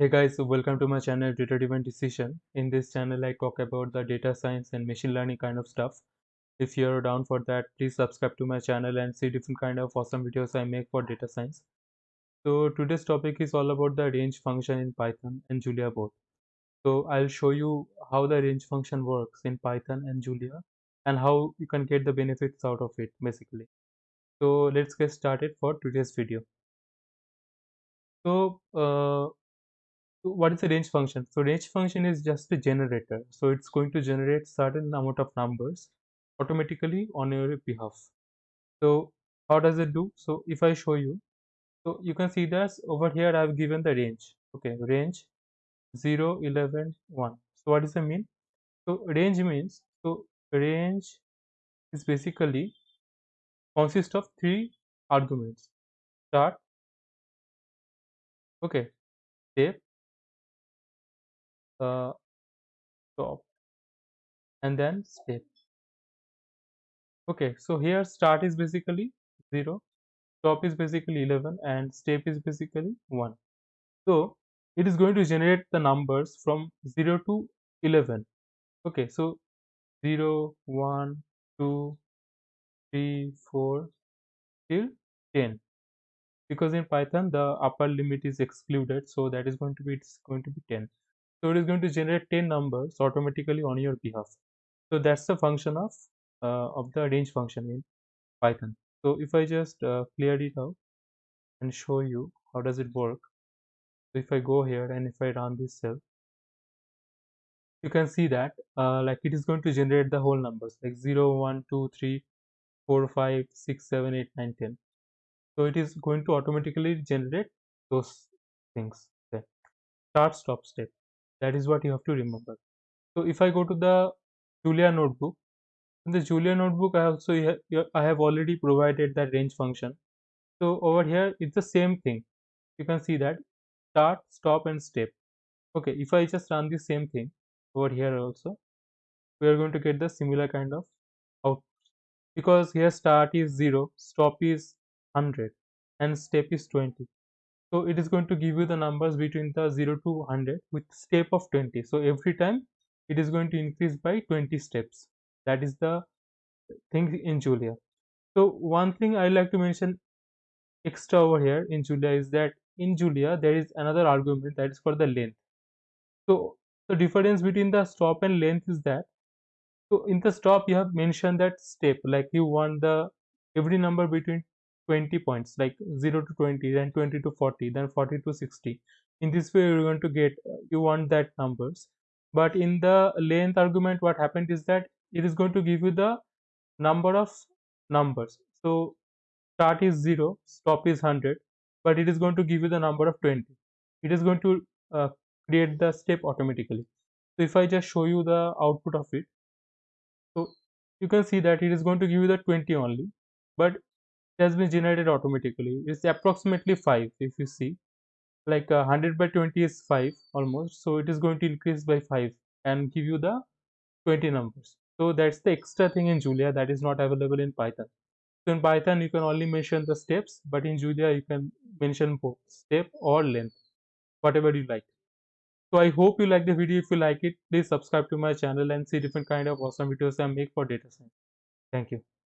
Hey guys, welcome to my channel Data Driven Decision. In this channel, I talk about the data science and machine learning kind of stuff. If you're down for that, please subscribe to my channel and see different kind of awesome videos I make for data science. So today's topic is all about the range function in Python and Julia both. So I'll show you how the range function works in Python and Julia and how you can get the benefits out of it basically. So let's get started for today's video. So uh, what is the range function? So range function is just a generator. So it's going to generate certain amount of numbers automatically on your behalf. So how does it do? So if I show you, so you can see that over here I've given the range. Okay, range 0, 11, 1. So what does it mean? So range means, so range is basically consists of three arguments. Start, okay, step, uh, stop and then step. Okay so here start is basically 0 stop is basically 11 and step is basically 1 so it is going to generate the numbers from 0 to 11 okay so 0 1 2 3 4 till 10 because in python the upper limit is excluded so that is going to be it's going to be 10 so it is going to generate 10 numbers automatically on your behalf. So that's the function of uh, of the range function in Python. So if I just uh, clear it out and show you how does it work. So if I go here and if I run this cell, you can see that uh, like it is going to generate the whole numbers like 0, 1, 2, 3, 4, 5, 6, 7, 8, 9, 10. So it is going to automatically generate those things. Start, stop, step that is what you have to remember. So if i go to the julia notebook in the julia notebook i also i have already provided that range function. So over here it's the same thing. You can see that. Start stop and step. Okay if i just run the same thing over here also we are going to get the similar kind of output. Because here start is 0 stop is 100 and step is 20 so it is going to give you the numbers between the 0 to 100 with step of 20 so every time it is going to increase by 20 steps. That is the thing in julia. So one thing i like to mention extra over here in julia is that in julia there is another argument that is for the length. So the difference between the stop and length is that so in the stop you have mentioned that step like you want the every number between 20 points like 0 to 20 then 20 to 40 then 40 to 60 in this way you're going to get you want that numbers. But in the length argument what happened is that it is going to give you the number of numbers. So start is 0 stop is 100 but it is going to give you the number of 20 it is going to uh, create the step automatically. So if i just show you the output of it so you can see that it is going to give you the 20 only but has been generated automatically. It's approximately 5 if you see. Like uh, 100 by 20 is 5 almost. So it is going to increase by 5 and give you the 20 numbers. So that's the extra thing in julia that is not available in python. So in python you can only mention the steps but in julia you can mention both step or length whatever you like. So i hope you like the video. If you like it please subscribe to my channel and see different kind of awesome videos i make for data science. Thank you